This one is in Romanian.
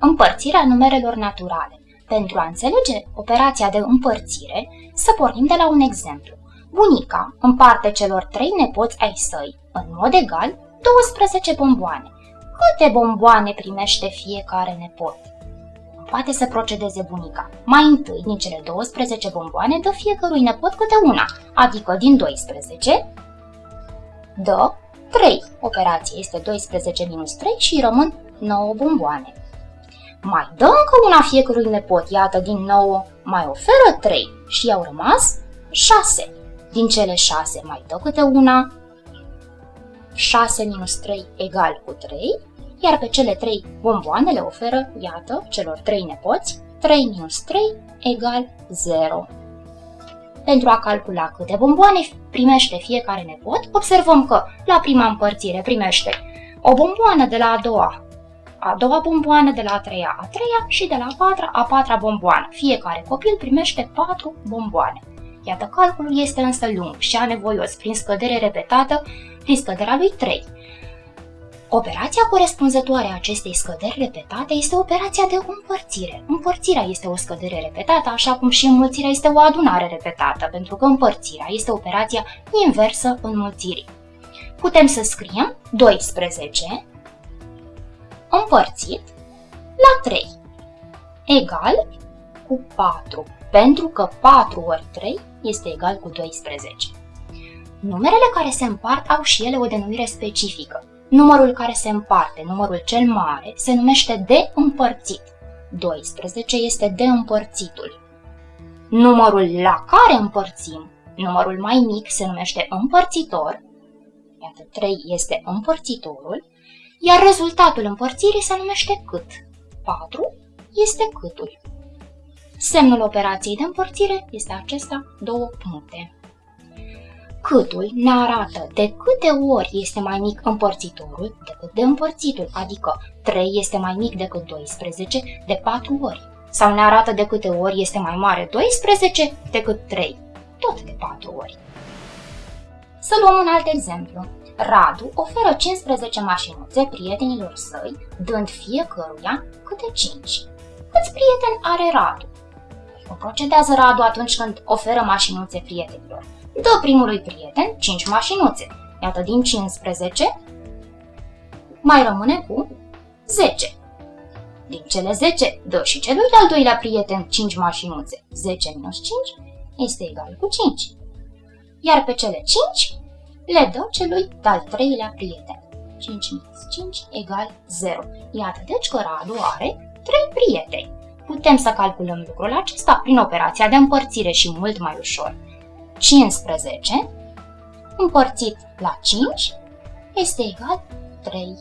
împărțirea numerelor naturale. Pentru a înțelege operația de împărțire, să pornim de la un exemplu. Bunica împarte celor trei nepoți ai săi, în mod egal, 12 bomboane. Câte bomboane primește fiecare nepot? Poate să procedeze bunica. Mai întâi, din cele 12 bomboane, dă fiecărui nepot câte una, adică din 12 dă 3. Operația este 12 minus 3 și rămân 9 bomboane. Mai dă încă una fiecărui nepot, iată din nou mai oferă 3 și i-au rămas 6. Din cele 6 mai dă câte una, 6 minus 3 egal cu 3, iar pe cele 3 bomboane le oferă, iată, celor 3 nepoți, 3 minus 3 egal 0. Pentru a calcula câte bomboane primește fiecare nepot, observăm că la prima împărțire primește o bomboană de la a doua, a doua bomboană de la a treia, a treia și de la a patra, a patra bomboană. Fiecare copil primește patru bomboane. Iată, calculul este însă lung și anevoios prin scădere repetată, prin scăderea lui 3. Operația corespunzătoare a acestei scăderi repetate este operația de împărțire. Împărțirea este o scădere repetată, așa cum și înmulțirea este o adunare repetată, pentru că împărțirea este operația inversă înmulțirii. Putem să scriem 12 împărțit la 3 egal cu 4, pentru că 4 ori 3 este egal cu 12. Numerele care se împart au și ele o denumire specifică. Numărul care se împarte, numărul cel mare, se numește de împărțit. 12 este de împărțitul. Numărul la care împărțim, numărul mai mic, se numește împărțitor. Iată, 3 este împărțitorul iar rezultatul împărțirii se numește cât. 4 este câtul. Semnul operației de împărțire este acesta, două puncte. Câtul ne arată de câte ori este mai mic împărțitorul decât de împărțitul, adică 3 este mai mic decât 12 de 4 ori. Sau ne arată de câte ori este mai mare 12 decât 3, tot de 4 ori. Să luăm un alt exemplu. Radu oferă 15 mașinuțe prietenilor săi, dând fiecăruia câte 5. Câți prieteni are Radu? Cum procedează Radu atunci când oferă mașinuțe prietenilor? Dă primului prieten 5 mașinuțe. Iată, din 15 mai rămâne cu 10. Din cele 10, dă și celui de-al doilea prieten 5 mașinuțe. 10 minus 5 este egal cu 5. Iar pe cele 5 le dă celui de-al treilea prieten. 5 minus 5 egal 0. Iată deci că Radu are 3 prieteni. Putem să calculăm lucrul acesta prin operația de împărțire și mult mai ușor. 15 împărțit la 5 este egal 3